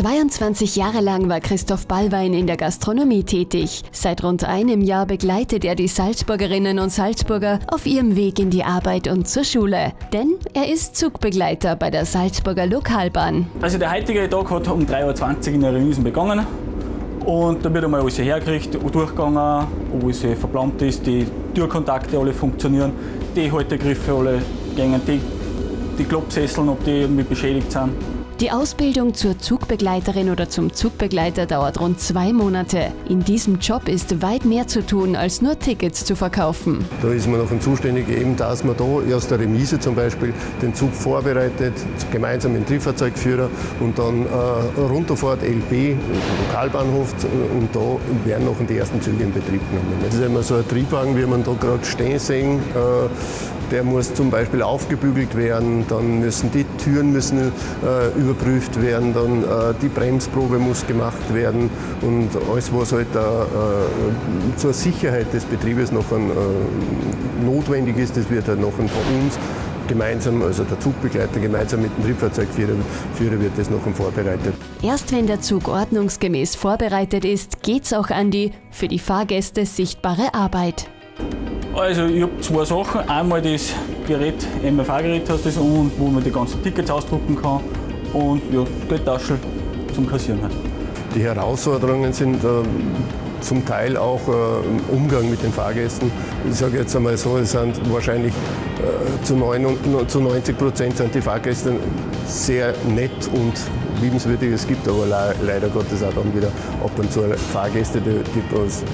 22 Jahre lang war Christoph Ballwein in der Gastronomie tätig. Seit rund einem Jahr begleitet er die Salzburgerinnen und Salzburger auf ihrem Weg in die Arbeit und zur Schule. Denn er ist Zugbegleiter bei der Salzburger Lokalbahn. Also der heutige Tag hat um 3.20 Uhr in der Remisen begonnen. Und da wird einmal alles hergekriegt, durchgegangen, alles verplant ist, die Türkontakte alle funktionieren, die Haltegriffe alle gängen, die, die Klappsesseln, ob die irgendwie beschädigt sind. Die Ausbildung zur Zugbegleiterin oder zum Zugbegleiter dauert rund zwei Monate. In diesem Job ist weit mehr zu tun, als nur Tickets zu verkaufen. Da ist man noch zuständig, eben, dass man da aus der Remise zum Beispiel den Zug vorbereitet, gemeinsam mit dem Triebfahrzeugführer und dann äh, runterfährt, LB, Lokalbahnhof und da werden noch die ersten Züge in Betrieb genommen. Das ist immer so ein Triebwagen, wie man da gerade stehen sehen. Äh, der muss zum Beispiel aufgebügelt werden, dann müssen die Türen müssen, äh, überprüft werden, dann äh, die Bremsprobe muss gemacht werden und alles, was halt äh, äh zur Sicherheit des Betriebes noch ein, äh, notwendig ist, das wird halt noch von uns gemeinsam, also der Zugbegleiter gemeinsam mit dem Triebfahrzeugführer Führer wird das noch vorbereitet. Erst wenn der Zug ordnungsgemäß vorbereitet ist, geht's auch an die für die Fahrgäste sichtbare Arbeit. Also ich habe zwei Sachen. Einmal das Gerät, MFA-Gerät hast das und wo man die ganzen Tickets ausdrucken kann und ja, Geldtaschel zum Kassieren halt. Die Herausforderungen sind äh, zum Teil auch äh, im Umgang mit den Fahrgästen. Ich sage jetzt einmal so, es sind wahrscheinlich zu, 9, zu 90 Prozent sind die Fahrgäste sehr nett und liebenswürdig. Es gibt aber le leider Gottes auch dann wieder ab und zu Fahrgäste, die, die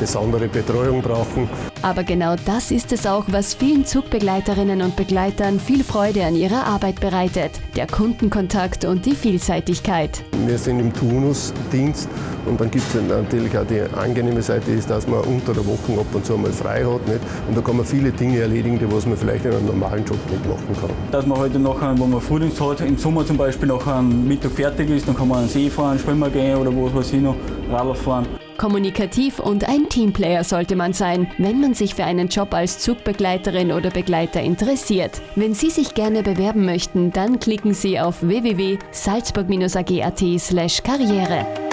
besondere Betreuung brauchen. Aber genau das ist es auch, was vielen Zugbegleiterinnen und Begleitern viel Freude an ihrer Arbeit bereitet. Der Kundenkontakt und die Vielseitigkeit. Wir sind im Turnusdienst und dann gibt es natürlich auch die angenehme Seite, ist, dass man unter der Woche ab und zu mal frei hat. Nicht? Und da kann man viele Dinge erledigen, die was man vielleicht in einem normalen Job nicht machen kann. Dass man heute nachher, wo man Frühdienst hat, im Sommer zum Beispiel nach einem Mittag fertig ist, dann kann man an den See fahren, schwimmen gehen oder was weiß ich noch, Radl fahren. Kommunikativ und ein Teamplayer sollte man sein, wenn man sich für einen Job als Zugbegleiterin oder Begleiter interessiert. Wenn Sie sich gerne bewerben möchten, dann klicken Sie auf www.salzburg-ag.at/karriere.